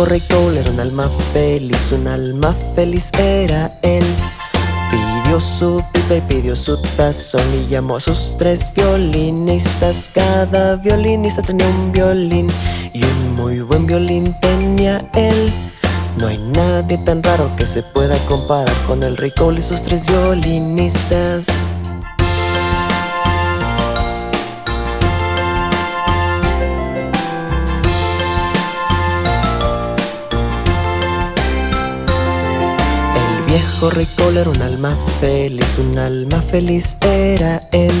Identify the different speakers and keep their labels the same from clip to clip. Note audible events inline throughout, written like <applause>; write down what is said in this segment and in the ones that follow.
Speaker 1: rey Cole era un alma feliz, un alma feliz era él. Pidió su pipa y pidió su tazón y llamó a sus tres violinistas. Cada violinista tenía un violín y un muy buen violín tenía él. No hay nadie tan raro que se pueda comparar con el rey Cole y sus tres violinistas. Viejo rey Cole era un alma feliz, un alma feliz era él.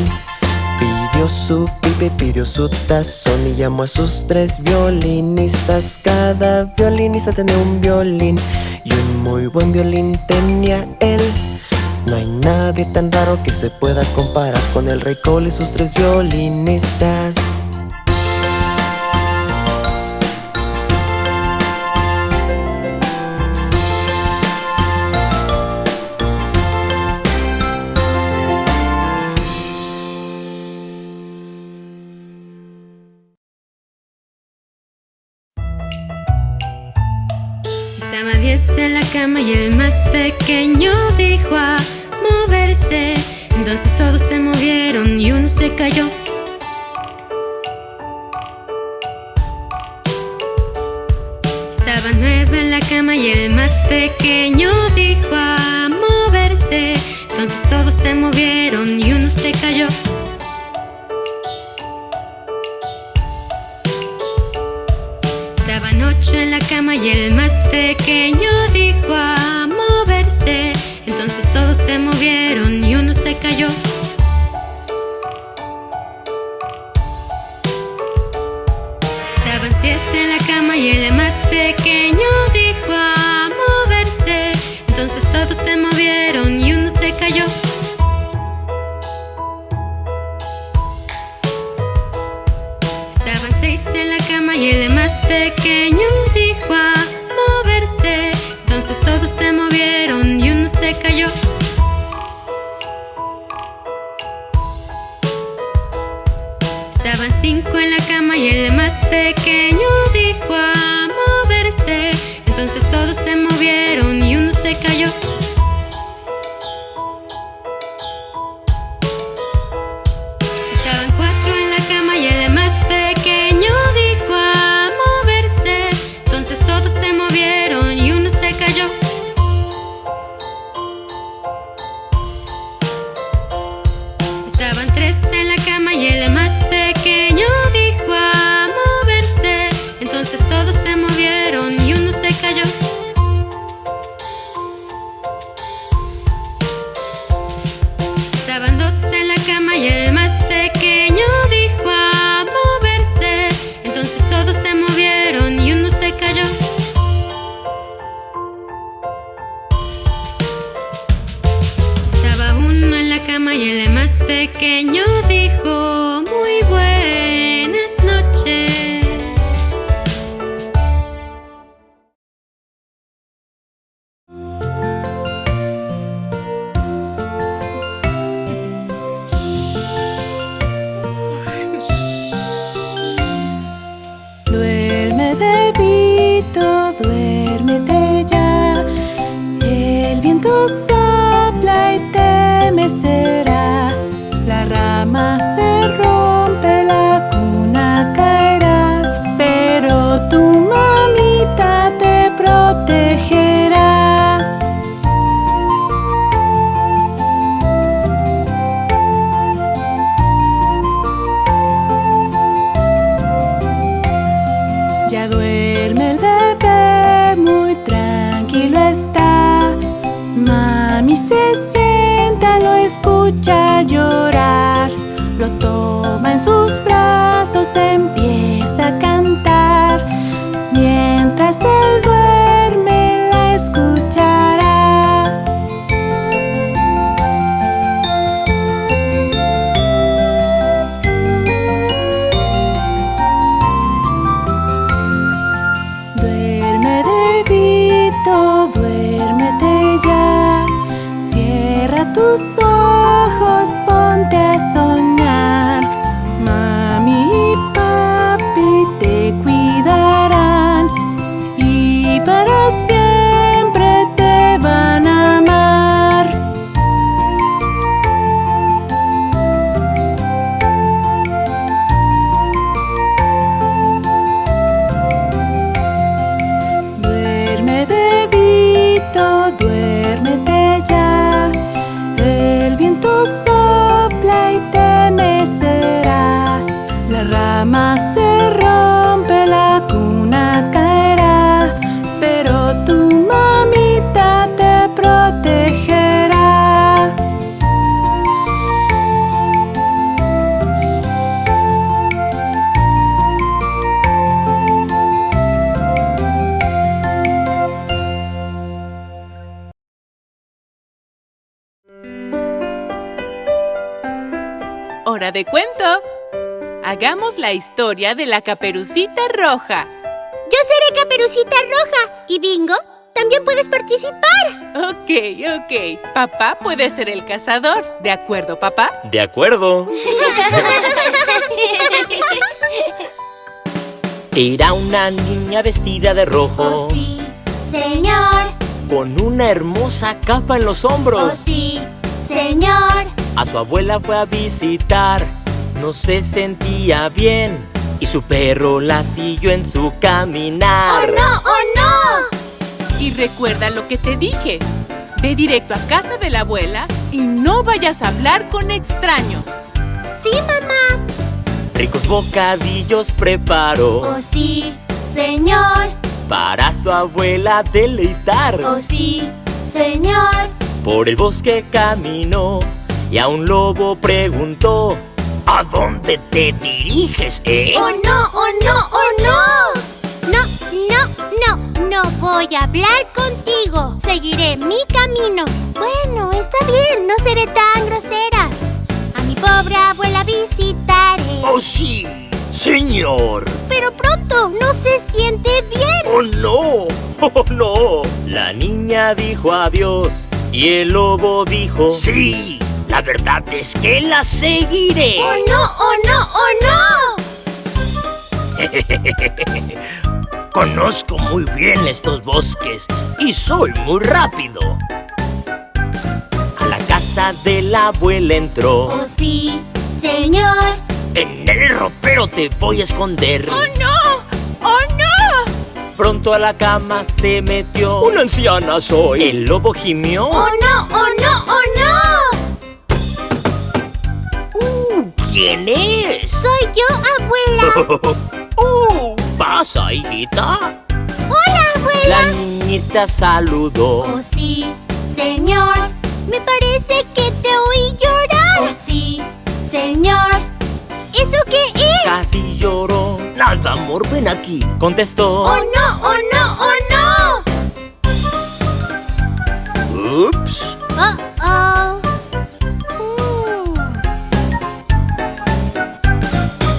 Speaker 1: Pidió su pipa y pidió su tazón y llamó a sus tres violinistas. Cada violinista tenía un violín y un muy buen violín tenía él. No hay nadie tan raro que se pueda comparar con el rey Cole y sus tres violinistas.
Speaker 2: Cama y el más pequeño dijo a moverse. Entonces todos se movieron y uno se cayó. Estaba nueve en la cama y el más pequeño dijo a moverse. Entonces todos se movieron y uno se cayó. Estaban ocho en la cama y el más pequeño dijo a moverse. Entonces todos se movieron y uno se cayó. Todos se movieron y uno se cayó. Estaban cinco en la cama y el más pequeño
Speaker 3: hora de cuento. Hagamos la historia de la caperucita roja.
Speaker 4: Yo seré caperucita roja. ¿Y Bingo? También puedes participar.
Speaker 3: Ok, ok. Papá puede ser el cazador. ¿De acuerdo, papá?
Speaker 5: De acuerdo. <laughs> Era una niña vestida de rojo.
Speaker 4: Oh, sí, señor.
Speaker 5: Con una hermosa capa en los
Speaker 4: Oh,
Speaker 5: hombros.
Speaker 4: sí, señor.
Speaker 5: A su abuela fue a visitar. No se sentía bien. Y su perro la siguió en su
Speaker 4: ¡Oh,
Speaker 5: caminar.
Speaker 4: no! ¡Oh, no!
Speaker 3: Y recuerda lo que te dije. Ve directo a casa de la abuela y no vayas a hablar con extraños.
Speaker 4: Sí, mamá.
Speaker 5: Ricos bocadillos preparó.
Speaker 4: Oh, sí, señor.
Speaker 5: Para su abuela deleitar.
Speaker 4: Oh, sí, señor.
Speaker 5: Por el bosque caminó y a un lobo preguntó ¿A dónde te diriges, eh?
Speaker 4: ¡Oh, no! ¡Oh, no! ¡Oh, no! No, no, no. No voy a hablar contigo. Seguiré mi camino. Bueno, está bien. No seré tan grosera. A mi pobre abuela visitaré.
Speaker 6: ¡Oh, sí! ¡Señor!
Speaker 4: Pero pronto no se siente bien.
Speaker 6: ¡Oh, no! <laughs>
Speaker 5: ¡Oh, no! La niña dijo adiós y el lobo dijo
Speaker 6: ¡Sí! La verdad es que la seguiré.
Speaker 4: ¡Oh, no! ¡Oh, no! ¡Oh, <laughs>
Speaker 6: Conozco muy bien estos bosques y soy muy rápido.
Speaker 5: A la casa de la abuela
Speaker 4: no!
Speaker 5: entró
Speaker 4: ¡Oh, sí, señor!
Speaker 6: En el ropero te voy a esconder.
Speaker 3: ¡Oh, no!
Speaker 5: Pronto a la cama se metió
Speaker 6: Una anciana soy.
Speaker 5: El lobo gimió
Speaker 4: ¡Oh, no! ¡Oh, no! ¡Oh, no!
Speaker 6: Uh, ¿Quién es?
Speaker 4: Soy yo, abuela. <laughs>
Speaker 6: ¡Uh! ¿Pasa, hijita?
Speaker 4: ¡Hola, abuela!
Speaker 5: La niñita saludó
Speaker 4: ¡Oh, sí, señor! Me parece que te oí llorar. ¡Oh, sí, señor! ¿Eso qué es?
Speaker 5: Casi lloró
Speaker 6: Nada, amor, ven aquí.
Speaker 5: Contestó
Speaker 4: ¡Oh, no! ¡Oh, no! ¡Oh, no!
Speaker 6: Ups.
Speaker 4: ¡Oh, oh!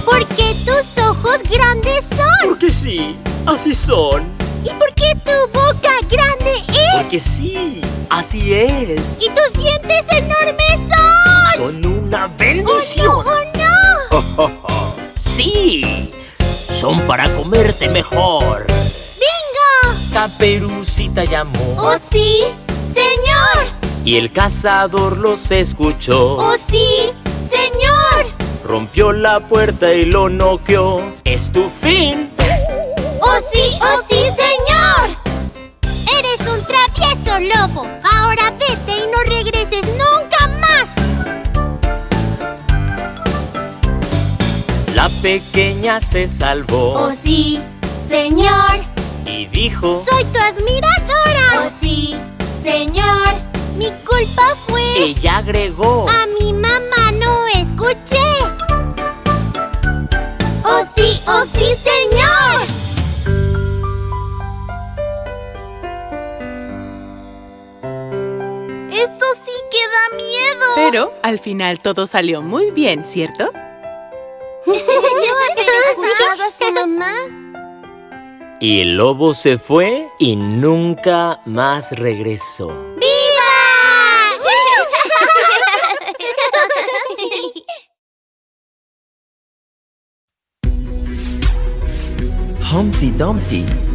Speaker 4: ¿Por qué tus ojos grandes son?
Speaker 5: Porque sí, así son
Speaker 4: ¿Y por qué tu boca grande es?
Speaker 5: Porque sí, así es
Speaker 4: ¿Y tus dientes enormes son?
Speaker 6: Son una
Speaker 4: ¡Oh, no!
Speaker 6: bendición.
Speaker 4: ¡Oh, no! <laughs>
Speaker 6: Sí. Son para comerte mejor.
Speaker 4: ¡Bingo!
Speaker 5: Caperucita llamó
Speaker 4: ¡Oh, sí, señor!
Speaker 5: Y el cazador los escuchó
Speaker 4: ¡Oh, sí, señor!
Speaker 5: Rompió la puerta y lo noqueó Es tu fin
Speaker 4: ¡Oh, sí, oh, sí, señor! Eres un travieso lobo. Ahora vete y no regreses nunca
Speaker 5: La pequeña se salvó
Speaker 4: ¡Oh, sí, señor!
Speaker 5: Y dijo
Speaker 4: Soy tu admiradora. ¡Oh, sí, señor! Mi culpa fue...
Speaker 5: Ella agregó
Speaker 4: A mi mamá no escuché. ¡Oh, sí, oh, sí, señor! Esto sí que da miedo.
Speaker 3: Pero al final todo salió muy bien, ¿cierto?
Speaker 4: ¿No haber escuchado a su mamá?
Speaker 5: Y el lobo se fue y nunca más regresó
Speaker 4: ¡Viva!
Speaker 1: Humpty Dumpty.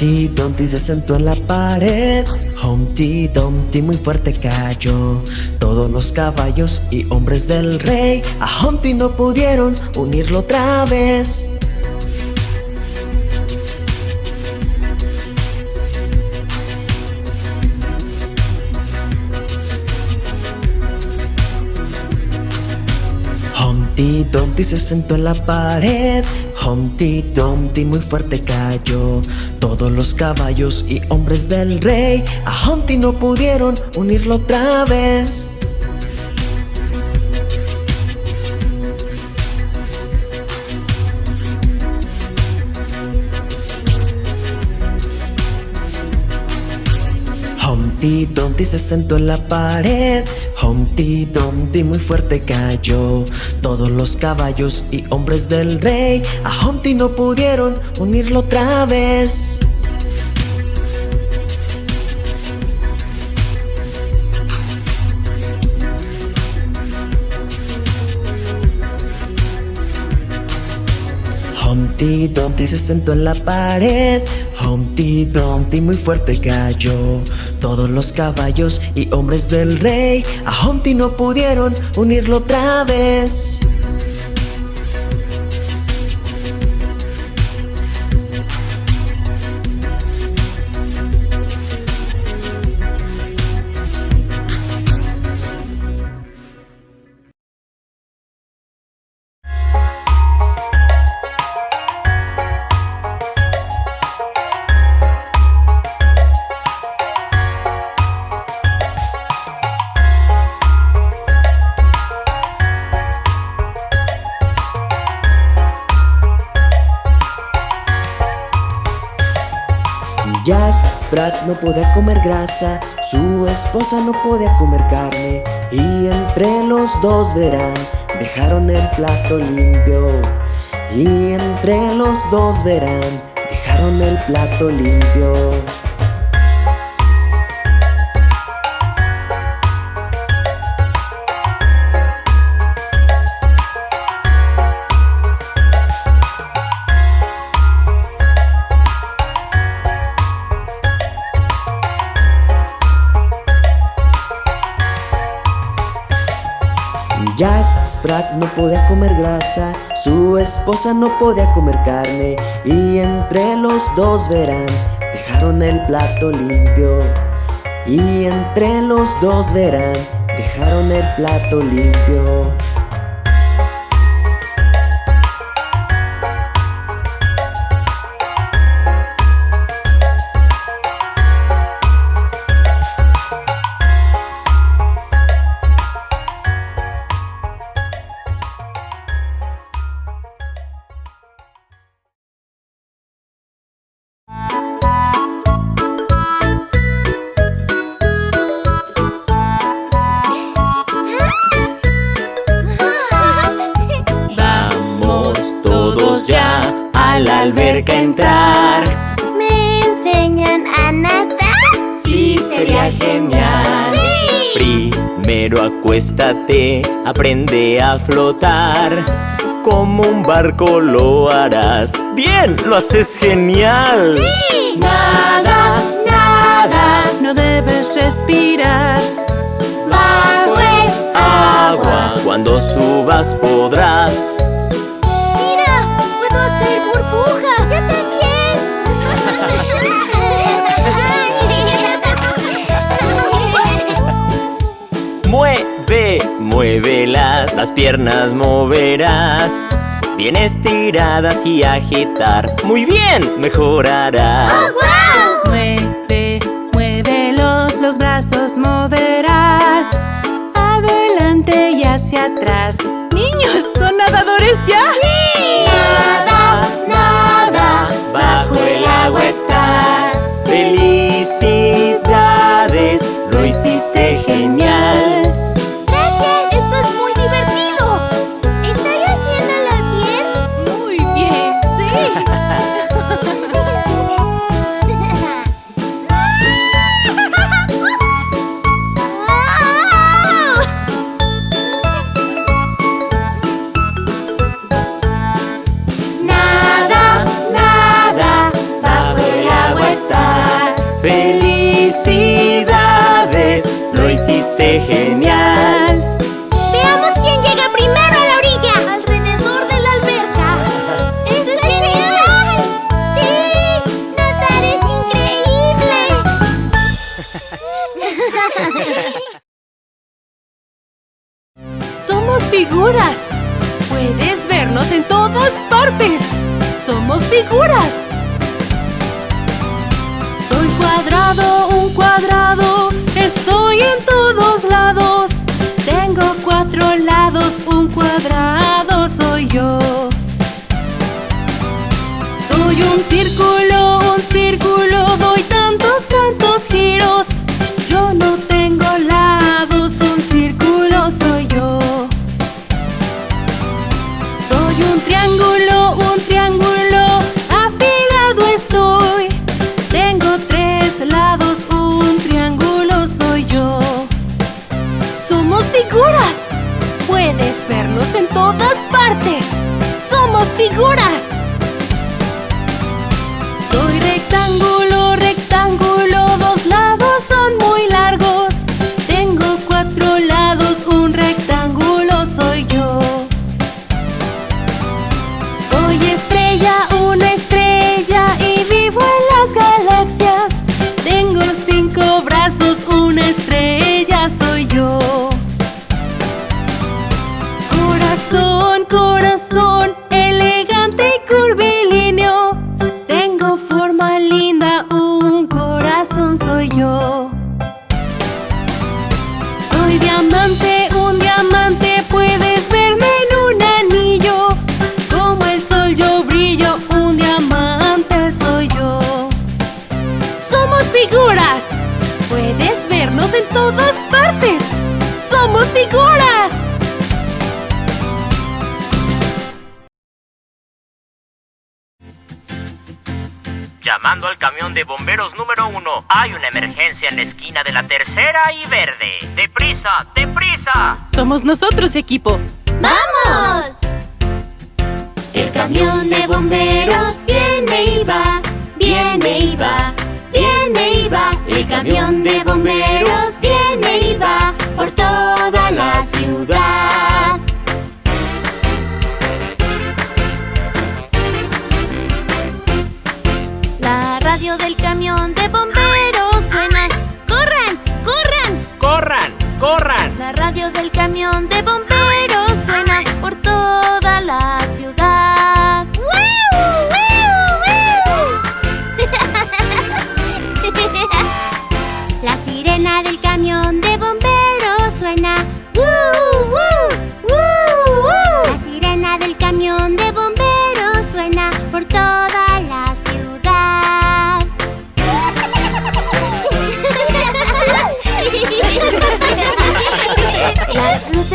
Speaker 1: Humpty Dumpty se sentó en la pared. Humpty Dumpty muy fuerte cayó. Todos los caballos y hombres del rey a Humpty no pudieron unirlo otra vez. Humpty Dumpty se sentó en la pared. Humpty Dumpty muy fuerte cayó. Todos los caballos y hombres del rey a Humpty no pudieron unirlo otra vez. Humpty Dumpty se sentó en la pared. Humpty Dumpty muy fuerte cayó. Todos los caballos y hombres del rey A Humpty no pudieron unirlo otra vez. Humpty Dumpty se sentó en la pared. Humpty Dumpty muy fuerte cayó Todos los caballos y hombres del rey. A Humpty no pudieron unirlo otra vez no podía comer grasa, su esposa no podía comer carne y entre los dos verán, dejaron el plato limpio. Y entre los dos verán, dejaron el plato limpio. Jack Sprat no podía comer grasa, su esposa no podía comer carne y entre los dos verán, dejaron el plato limpio. Y entre los dos verán, dejaron el plato limpio.
Speaker 5: Aprende a flotar. Como un barco lo harás. Bien, lo haces genial.
Speaker 3: Nada, nada, no debes respirar.
Speaker 4: Bajo el
Speaker 5: Agua, cuando subas podrás. Muévelas, las piernas moverás. Bien estiradas y agitar. Muy bien, mejorarás.
Speaker 3: Mueve, muévelos, los brazos moverás. Adelante y hacia atrás. Niños, ¿son nadadores ya?
Speaker 5: Nada, nada, bajo el agua estás. Felicidades, lo hiciste genial.
Speaker 3: Somos nosotros, equipo.
Speaker 4: ¡Vamos!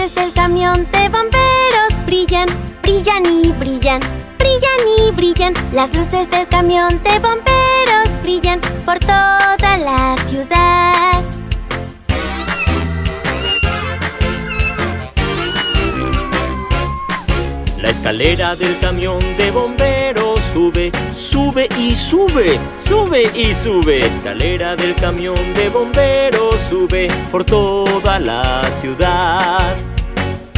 Speaker 4: luces del camión de bomberos brillan, brillan y brillan, brillan y brillan. Las luces del camión de bomberos brillan por toda la ciudad.
Speaker 5: La escalera del camión de bomberos sube, sube y sube, sube y sube. La escalera del camión de bomberos sube por toda la ciudad.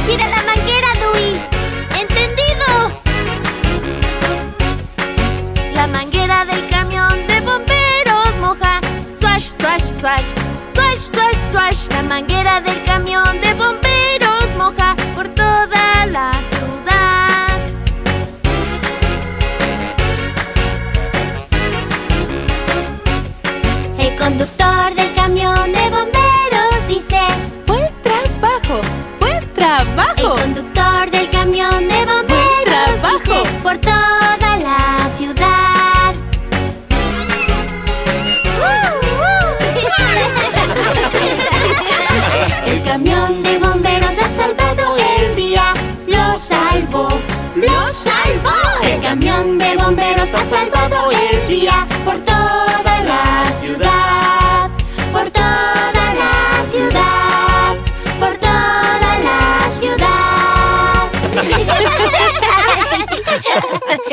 Speaker 4: ¡Tira la manguera, Dewey! ¡Entendido! La manguera del camión de bomberos moja. Swash, swash, swash. Swash, swash, swash. La manguera del camión de bomberos moja por toda la ciudad. Hey, conductor. El conductor del camión de bomberos
Speaker 3: trabajo!
Speaker 4: por toda la ciudad. <laughs> el camión de bomberos ha salvado el día. ¡Lo salvó! ¡Lo salvó! El camión de bomberos ha salvado el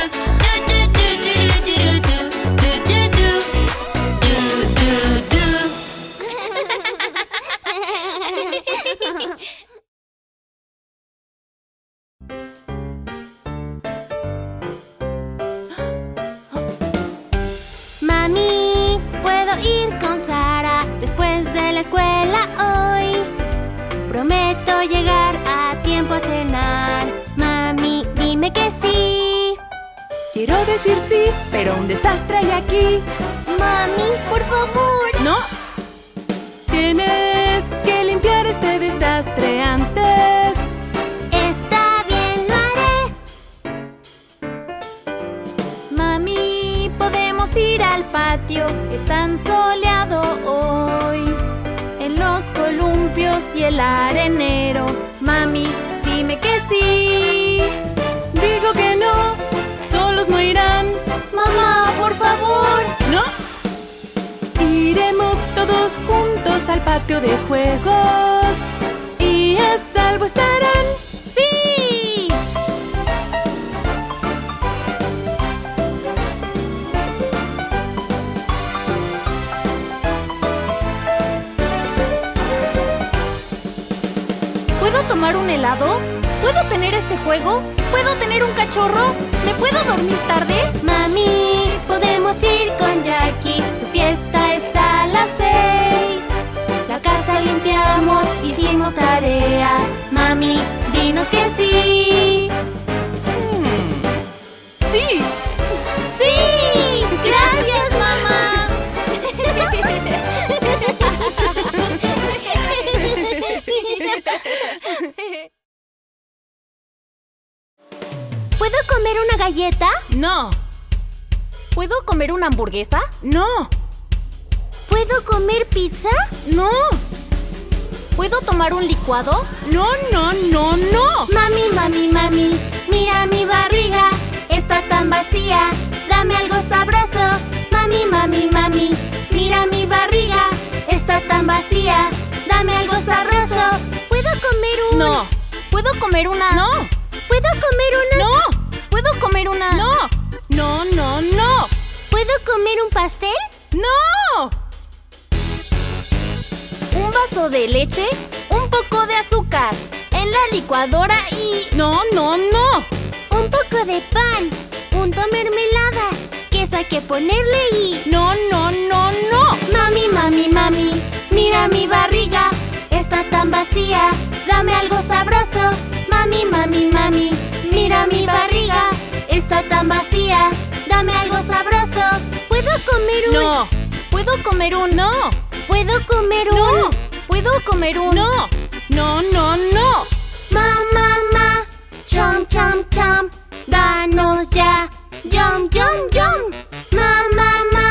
Speaker 4: do do galleta?
Speaker 3: No.
Speaker 7: ¿Puedo comer una hamburguesa?
Speaker 3: No.
Speaker 4: ¿Puedo comer pizza?
Speaker 3: No.
Speaker 7: ¿Puedo tomar un licuado?
Speaker 3: No, no, no, no.
Speaker 4: Mami, mami, mami, mira mi barriga, está tan vacía, dame algo sabroso. Mami, mami, mami, mira mi barriga, está tan vacía, dame algo sabroso. ¿Puedo comer un...?
Speaker 3: No.
Speaker 7: ¿Puedo comer una?
Speaker 3: No.
Speaker 4: ¿Puedo comer una...?
Speaker 3: No.
Speaker 7: ¿Puedo comer una?
Speaker 3: No. No, no, no.
Speaker 4: ¿Puedo comer un pastel?
Speaker 3: No.
Speaker 7: ¿Un vaso de leche? ¿Un poco de azúcar? En la licuadora y...
Speaker 3: No, no, no.
Speaker 4: Un poco de pan, punto mermelada, queso hay que ponerle y...
Speaker 3: No, no, no, no.
Speaker 4: Mami, mami, mami, mira mi barriga, está tan vacía, dame algo sabroso. Mami, mami, mami, mira mi barriga, está tan vacía, dame algo sabroso. ¿Puedo comer un...?
Speaker 3: No.
Speaker 7: ¿Puedo comer un...
Speaker 3: No.
Speaker 4: ¿Puedo comer un...?
Speaker 3: No.
Speaker 7: ¿Puedo comer un...
Speaker 3: No. No, no, no.
Speaker 4: Ma, ma, ma, chom, chom, chom, danos ya, yum, yum, yum. Ma, ma, ma,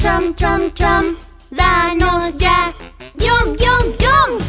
Speaker 4: chom, chom, chom, danos ya, yum, yum, yum.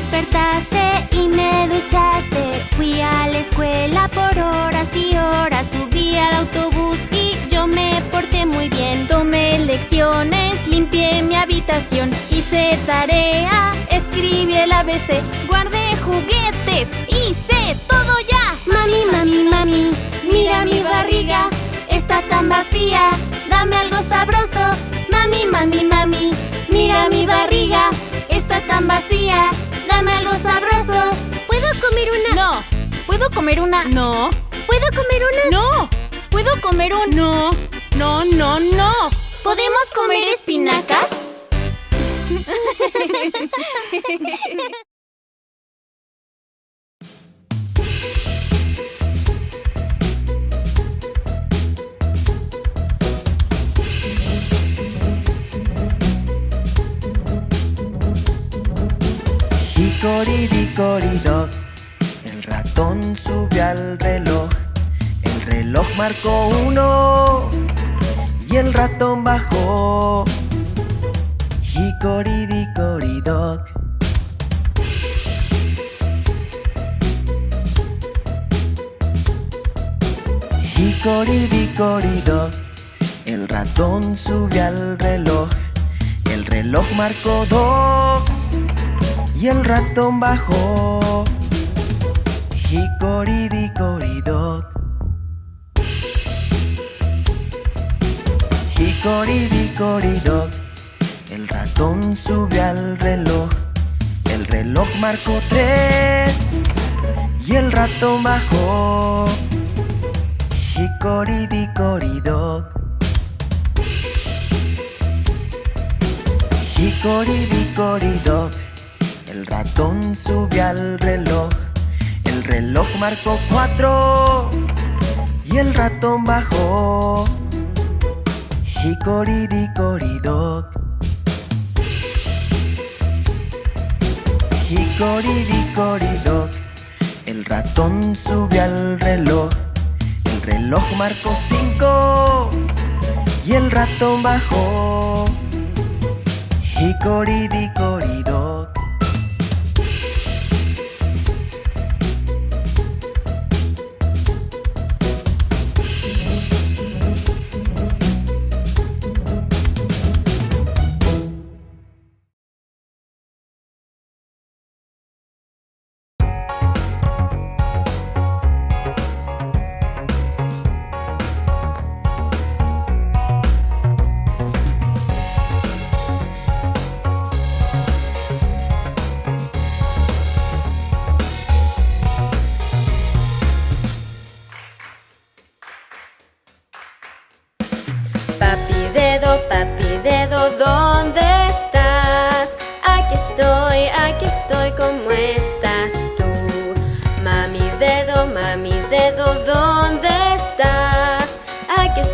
Speaker 4: Despertaste y me duchaste, fui a la escuela por horas y horas, subí al autobús y yo me porté muy bien.
Speaker 7: Tomé lecciones, limpié mi habitación, hice tarea, escribí el ABC, guardé juguetes, hice todo ya.
Speaker 4: Mami, mami, mami, mira mi barriga, está tan vacía, dame algo sabroso. Mami, mami, mami, mira mi barriga, está tan vacía, dame algo sabroso. ¿Puedo comer una?
Speaker 3: No.
Speaker 7: ¿Puedo comer una?
Speaker 3: No.
Speaker 4: ¿Puedo comer una?
Speaker 3: No.
Speaker 7: ¿Puedo comer un...
Speaker 3: No. No, no, no.
Speaker 4: ¿Podemos comer espinacas? <laughs>
Speaker 1: Hickory-dickory-dock, el ratón subió al reloj. El reloj marcó uno y el ratón bajó. Hickory-dickory-dock. Hickory-dickory-dock, el ratón subió al reloj. El reloj marcó dos y el ratón bajó. Hickory-dickory-dock. Hickory-dickory-dock, el ratón subió al reloj. El reloj marcó tres y el ratón bajó. Hickory-dickory-dock. Hicoridicoridoc, el ratón sube al reloj. El reloj marcó cuatro y el ratón bajó. Hicoridicoridoc. Hicoridicoridoc, el ratón sube al reloj. El reloj marcó cinco y el ratón bajó. Hicoridicoridoc.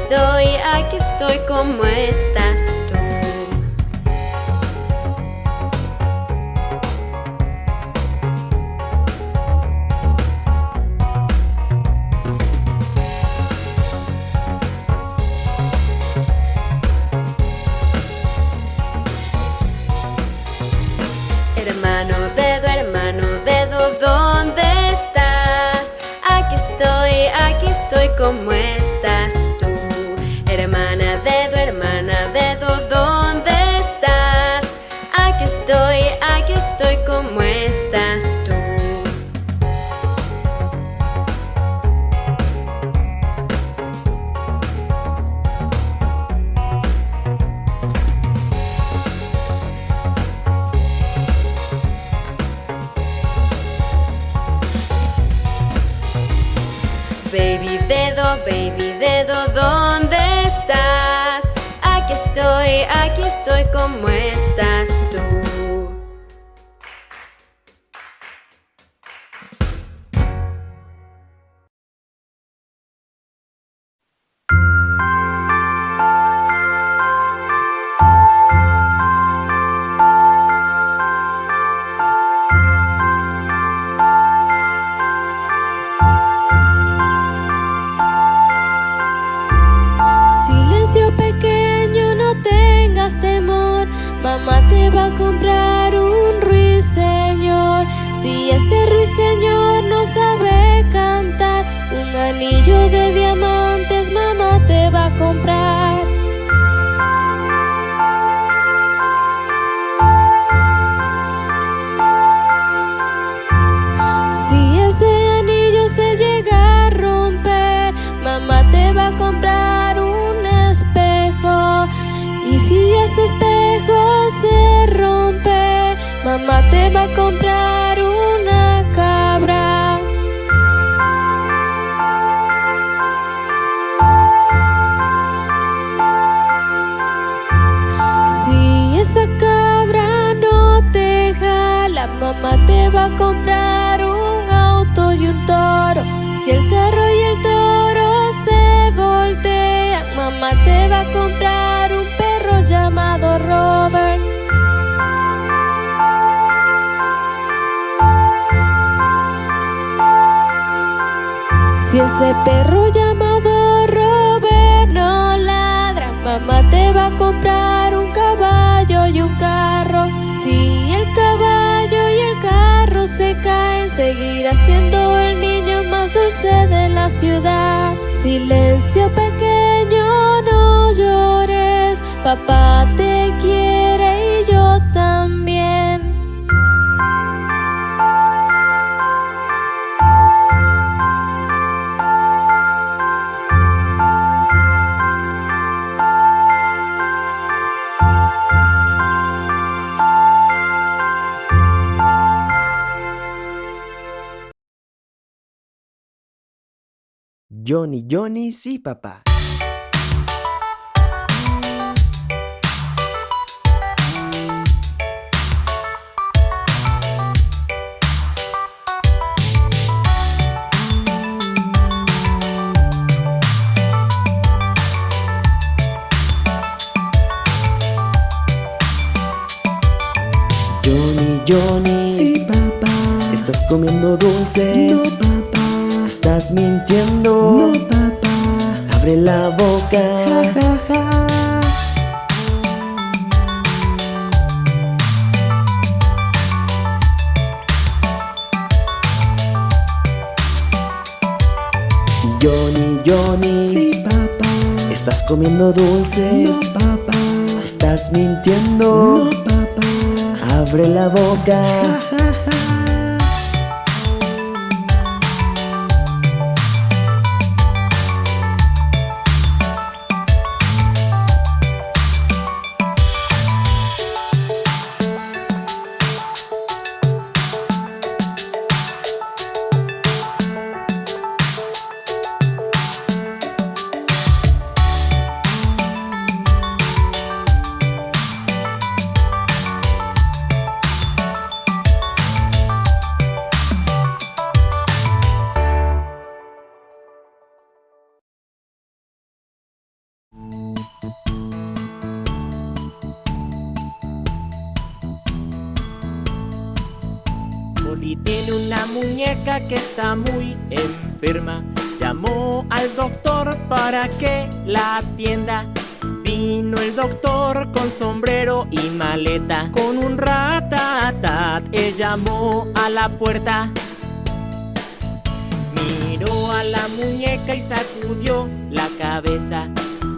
Speaker 8: Estoy, aquí estoy, ¿cómo estás tú? Hermano dedo, hermano dedo, ¿dónde estás? Aquí estoy, aquí estoy, ¿cómo estás estoy, ¿cómo estás tú? Baby dedo, baby dedo, ¿dónde estás? Aquí estoy, aquí estoy, ¿cómo estás tú?
Speaker 9: Si ese perro llamado Robert no ladra, mamá te va a comprar un caballo y un carro. Si el caballo y el carro se caen, seguirá siendo el niño más dulce de la ciudad. Silencio pequeño, no llores, papá te quiere
Speaker 1: Johnny, Johnny, sí papá. Johnny, Johnny,
Speaker 10: sí papá.
Speaker 1: Estás comiendo dulces. ¿Estás mintiendo?
Speaker 10: No, papá.
Speaker 1: Abre la boca.
Speaker 10: Ja, ja, ja.
Speaker 1: Johnny, Johnny.
Speaker 10: Sí, papá.
Speaker 1: ¿Estás comiendo dulces?
Speaker 10: No, papá.
Speaker 1: ¿Estás mintiendo?
Speaker 10: No, papá.
Speaker 1: Abre la boca.
Speaker 10: Ja, ja,
Speaker 5: que está muy enferma. Llamó al doctor para que la atienda. Vino el doctor con sombrero y maleta. Con un ratatat, él llamó a la puerta. Miró a la muñeca y sacudió la cabeza.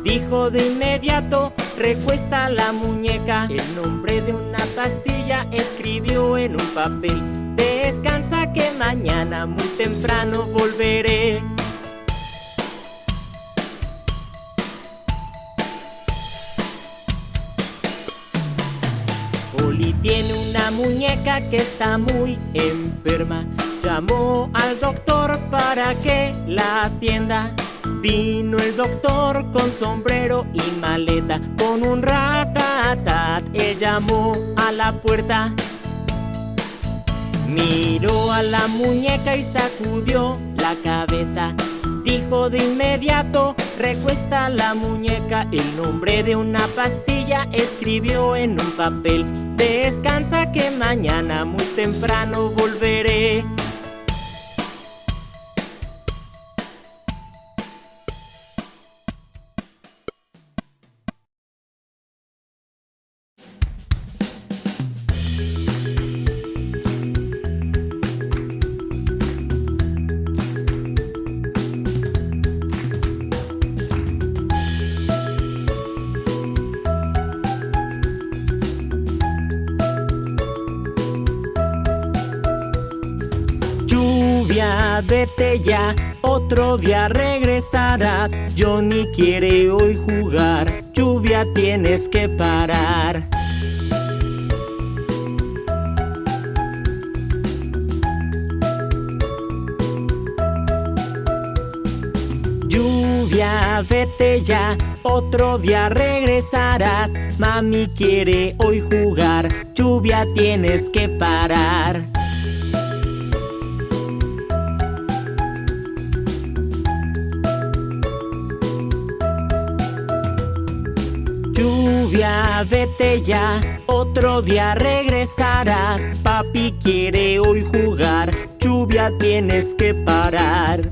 Speaker 5: Dijo de inmediato, recuesta la muñeca. El nombre de una pastilla escribió en un papel. Descansa que mañana muy temprano volveré. Oli tiene una muñeca que está muy enferma. Llamó al doctor para que la atienda. Vino el doctor con sombrero y maleta, con un ratatat. Él llamó a la puerta. Miró a la muñeca y sacudió la cabeza. Dijo de inmediato, recuesta la muñeca. El nombre de una pastilla escribió en un papel. Descansa que mañana muy temprano volveré. Vete ya, otro día regresarás. Johnny quiere hoy jugar, lluvia tienes que parar. Lluvia, vete ya, otro día regresarás. Mami quiere hoy jugar, lluvia tienes que parar. Vete ya, otro día regresarás. Papi quiere hoy jugar, lluvia tienes que parar.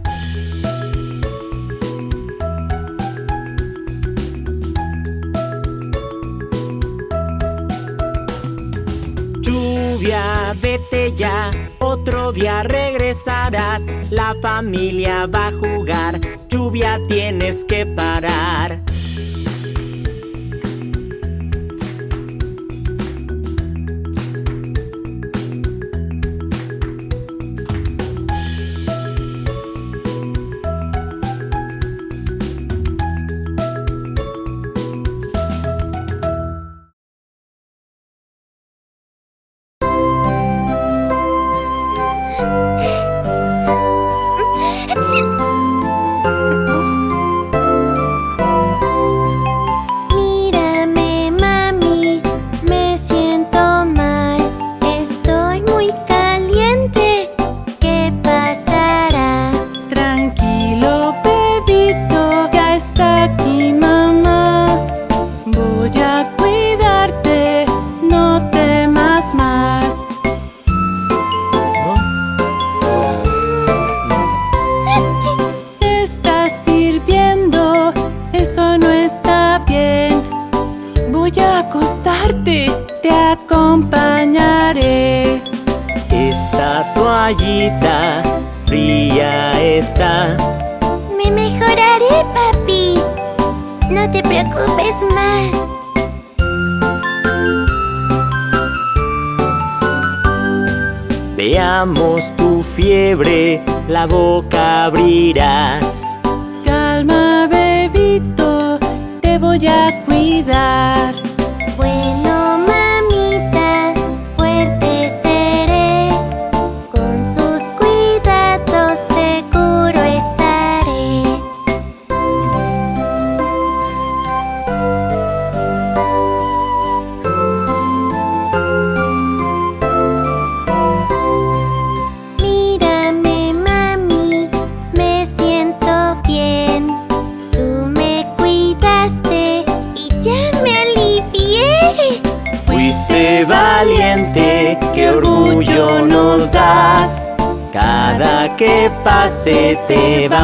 Speaker 5: Lluvia, vete ya, otro día regresarás. La familia va a jugar, lluvia tienes que parar.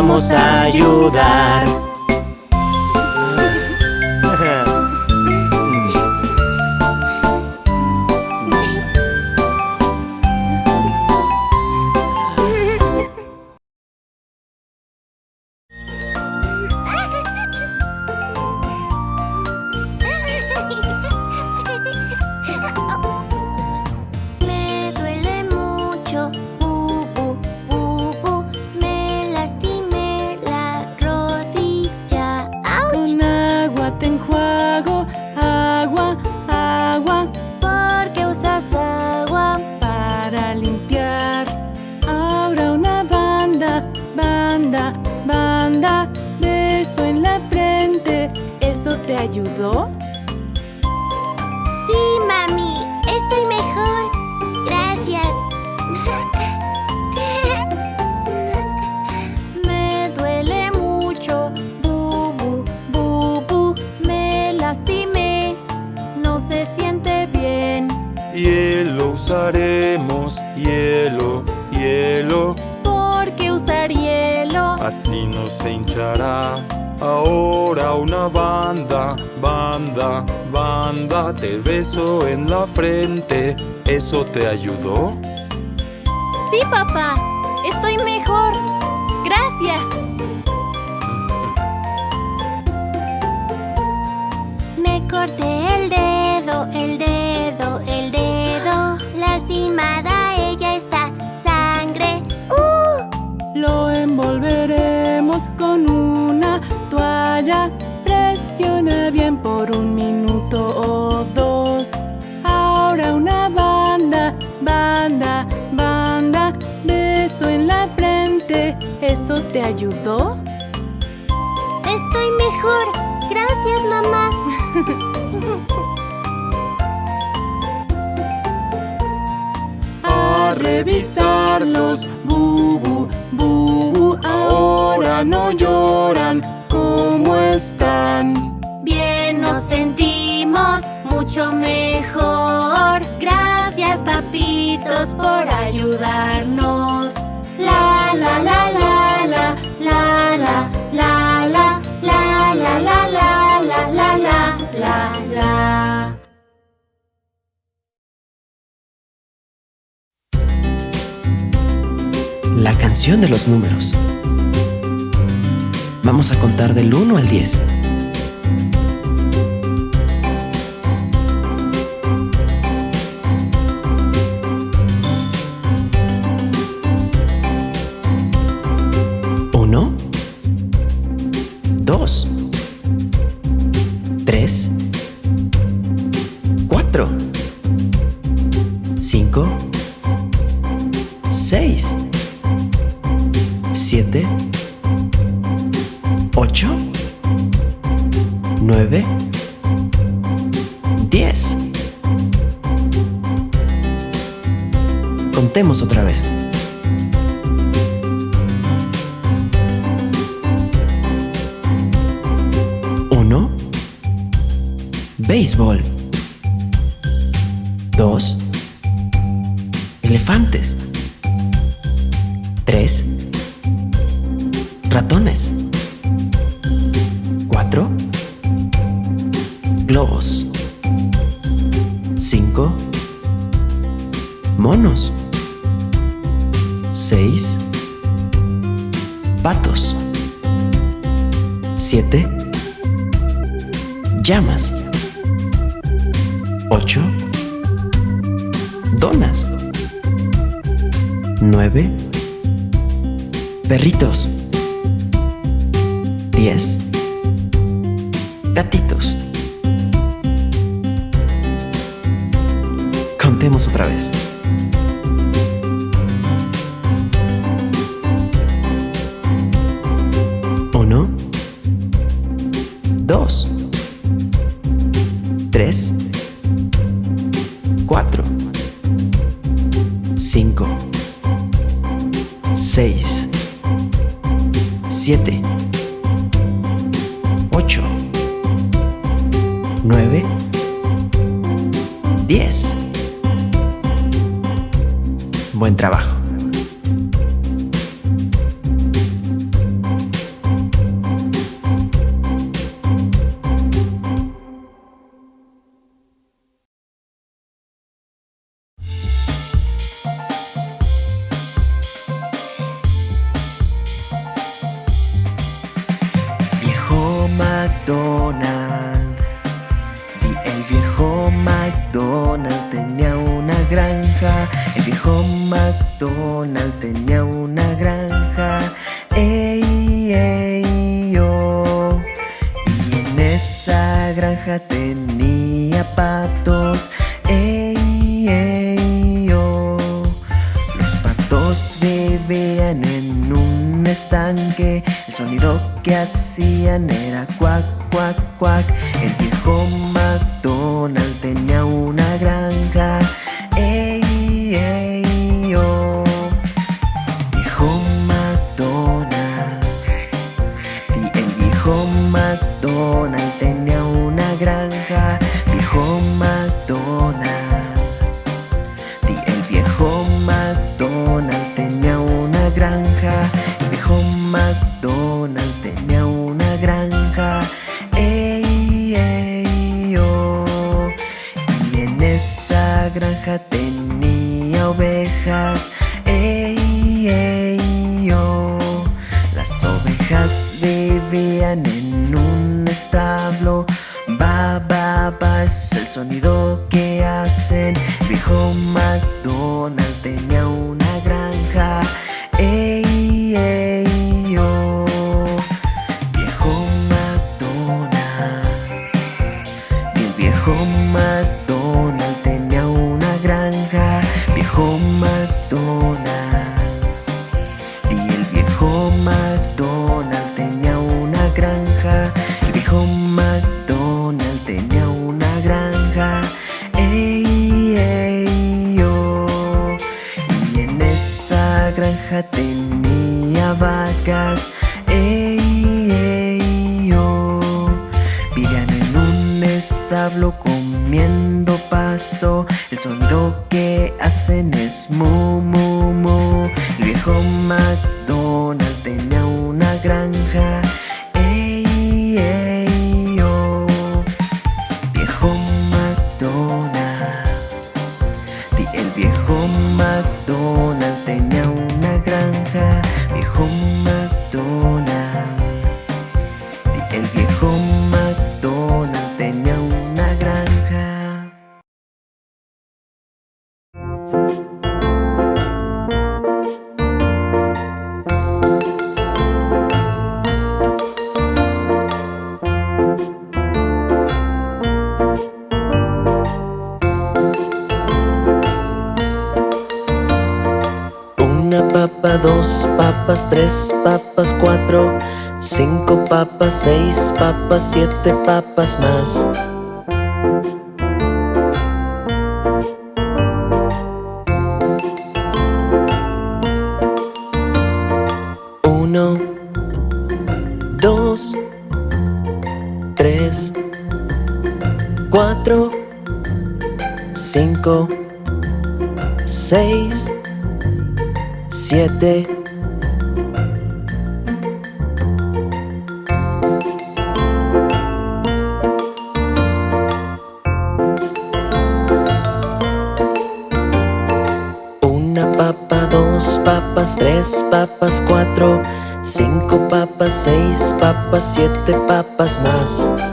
Speaker 4: Vamos a ayudar.
Speaker 3: Te ayudó?
Speaker 11: Banda, banda. Beso en la frente. ¿Eso te ayudó?
Speaker 7: Estoy mejor. Gracias,
Speaker 12: mamá. <laughs>
Speaker 3: A revisarlos, bubu, bubu. Ahora no lloran. ¿Cómo están?
Speaker 7: Bien nos sentimos mucho mejor. Por ayudarnos. La la la la la la la la la la la la la. La
Speaker 1: canción de los números. Vamos a contar del 1 al 10. Dos, tres, cuatro, cinco, seis, siete, ocho, nueve, diez. Contemos otra vez. Béisbol. 2. Elefantes. 3. Ratones. 4. Globos. 5. Monos. 6. Patos. 7. Llamas. 8, donas, 9, perritos, 10, gatitos. Contemos otra vez. en un estanque. El sonido que hacían era cuac, cuac, cuac. El viejo McDonald tenía una granja. door cuatro, cinco papas, seis papas, siete papas más. Siete
Speaker 3: papas más.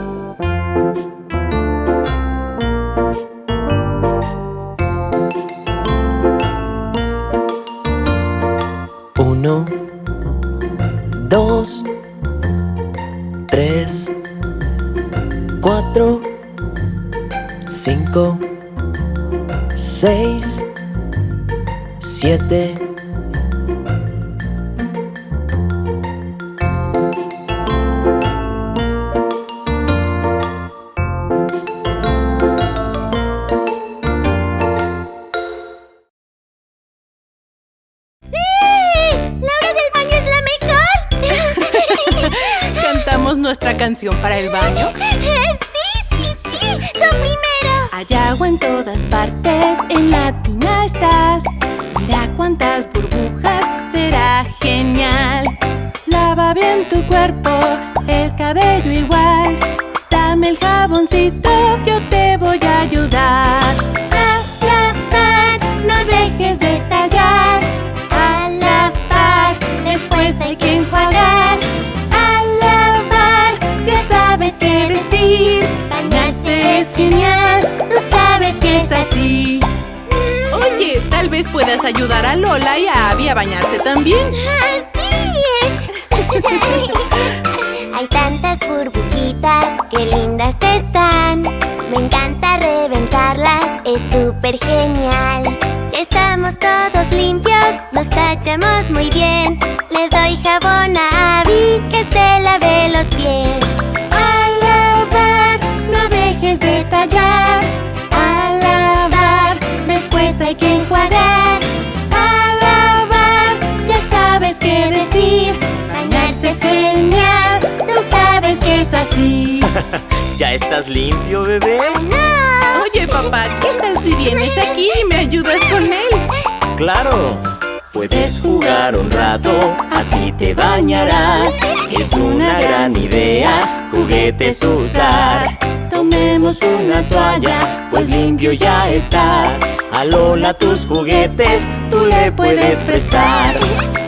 Speaker 5: Una toalla, pues limpio ya estás. A tus juguetes, tú le puedes prestar.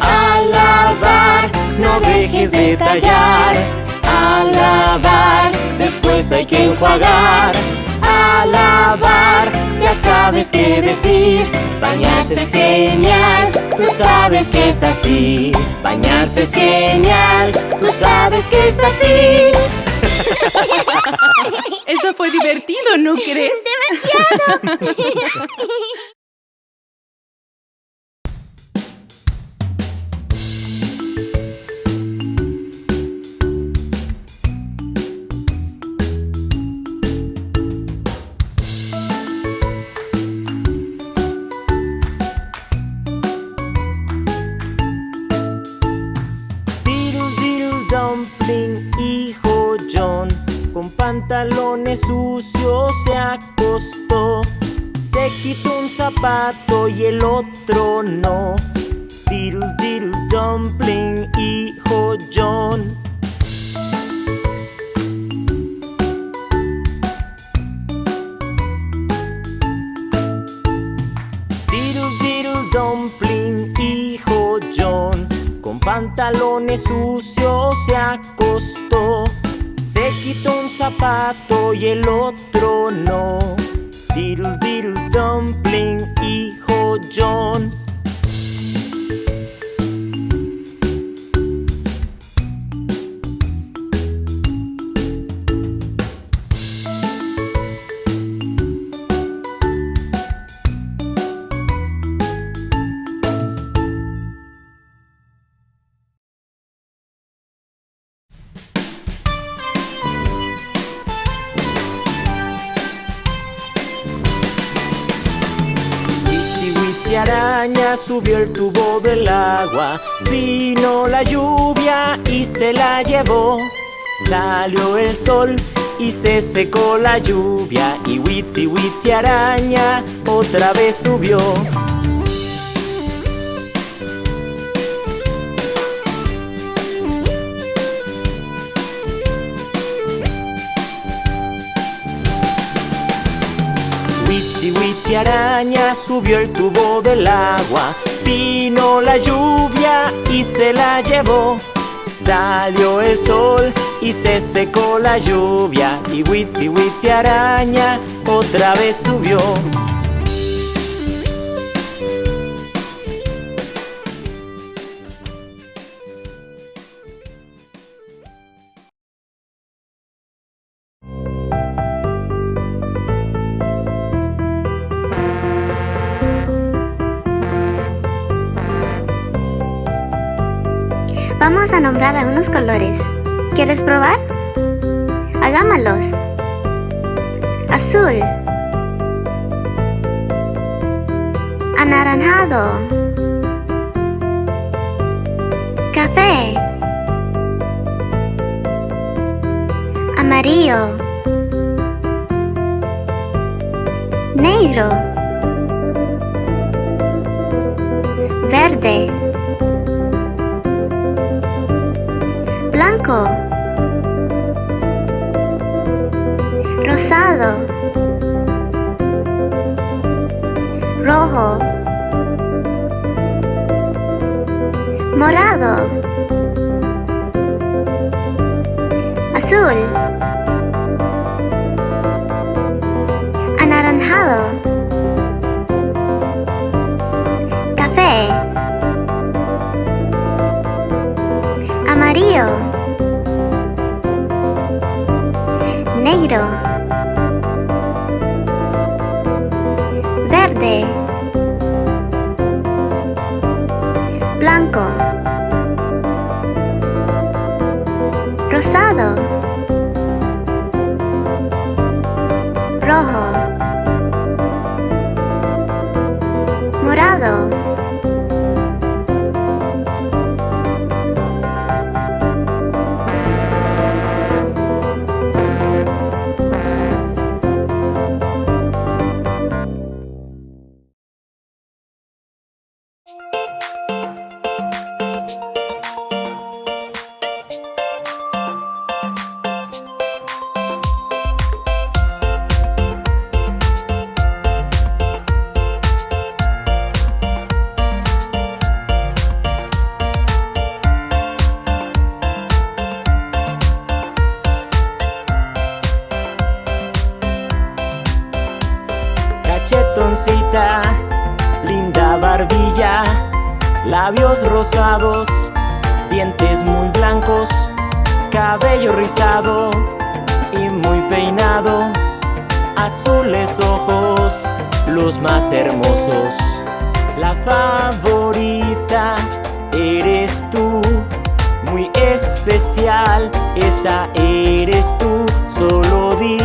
Speaker 5: A lavar, no dejes de tallar. A lavar, después hay que enjuagar. A lavar, ya sabes qué decir. Bañarse es genial, tú sabes que es así. Bañarse es genial, tú sabes que es así.
Speaker 13: Eso fue divertido, ¿no crees? <laughs>
Speaker 4: ¡Demasiado! <laughs>
Speaker 5: con pantalones sucios se acostó. Se quitó un zapato y el otro no. Diddle diddle dumpling, hijo John. Diddle diddle dumpling, hijo John, con pantalones sucios se acostó. Se quitó un zapato y el otro no. Diddle diddle dumpling, hijo John. Subió el tubo del agua, vino la lluvia y se la llevó. Salió el sol y se secó la lluvia y Witsi Witsi araña otra vez subió. Subió el tubo del agua. Vino la lluvia y se la llevó. Salió el sol y se secó la lluvia. Y Witsi Witsi araña otra vez subió.
Speaker 4: Vamos a nombrar algunos colores. ¿Quieres probar? Hagámoslos. Azul. Anaranjado. Café. Amarillo. Negro. Verde. Blanco, rosado, rojo, morado, azul, anaranjado, verde, blanco, rosado, rojo, morado.
Speaker 5: Especial, esa eres tú, solo di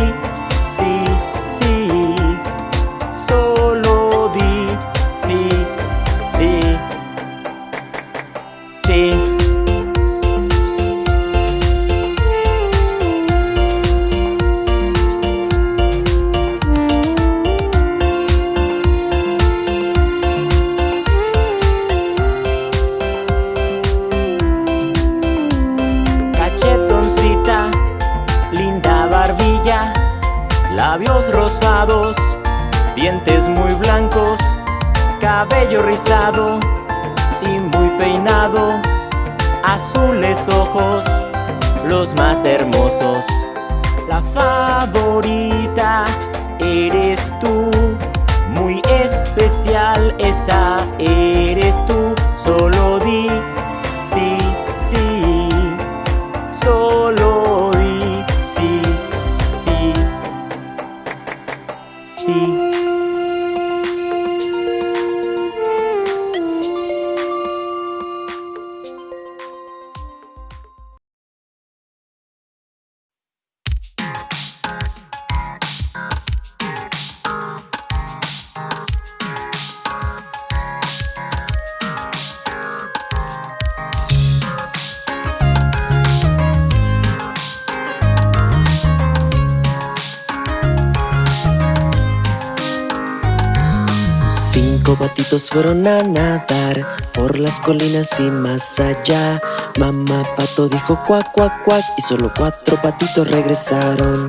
Speaker 1: Fueron a nadar por las colinas y más allá. Mamá pato dijo cuac cuac cuac y solo cuatro patitos regresaron.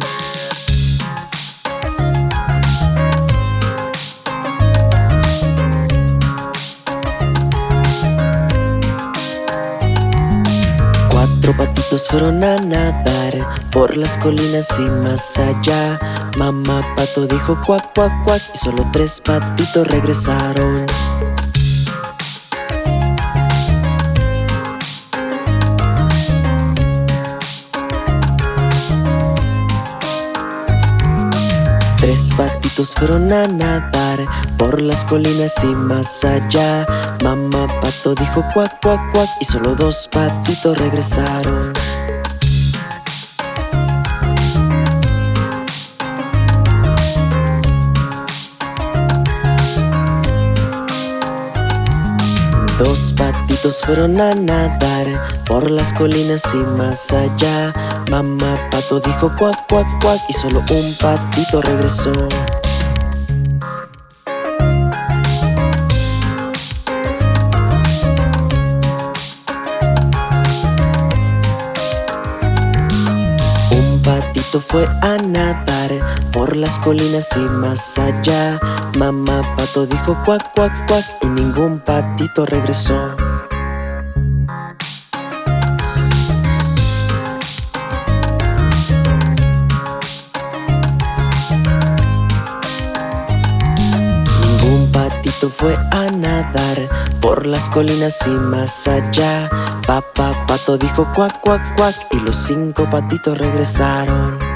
Speaker 1: Cuatro patitos fueron a nadar por las colinas y más allá. Mamá pato dijo cuac cuac cuac y solo tres patitos regresaron. Patitos fueron a nadar por las colinas y más allá. Mamá pato dijo cuac, cuac, cuac y solo dos patitos regresaron. Dos patitos fueron a nadar por las colinas y más allá. Mamá pato dijo cuac, cuac, cuac y solo un patito regresó. Un patito fue a nadar por las colinas y más allá. Mamá pato dijo cuac, cuac, cuac y ningún patito regresó. Fue a nadar por las colinas y más allá. Papá pato dijo cuac, cuac, cuac y los cinco patitos regresaron.